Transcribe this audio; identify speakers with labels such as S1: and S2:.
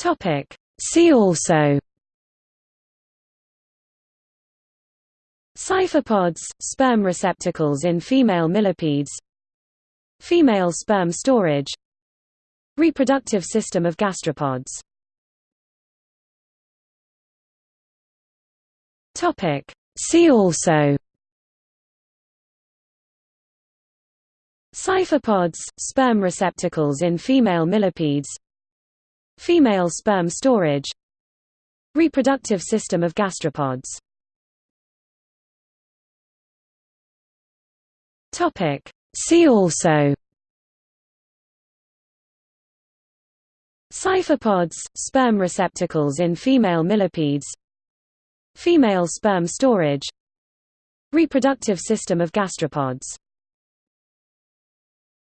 S1: Topic. See also. Cyphopods, sperm receptacles in female millipedes. Female sperm storage. Reproductive system of gastropods. Topic. See also. Cyphopods, sperm receptacles in female millipedes Female sperm storage Reproductive system of gastropods. See also. Cyphopods, sperm receptacles in female millipedes. Female sperm storage Reproductive system of gastropods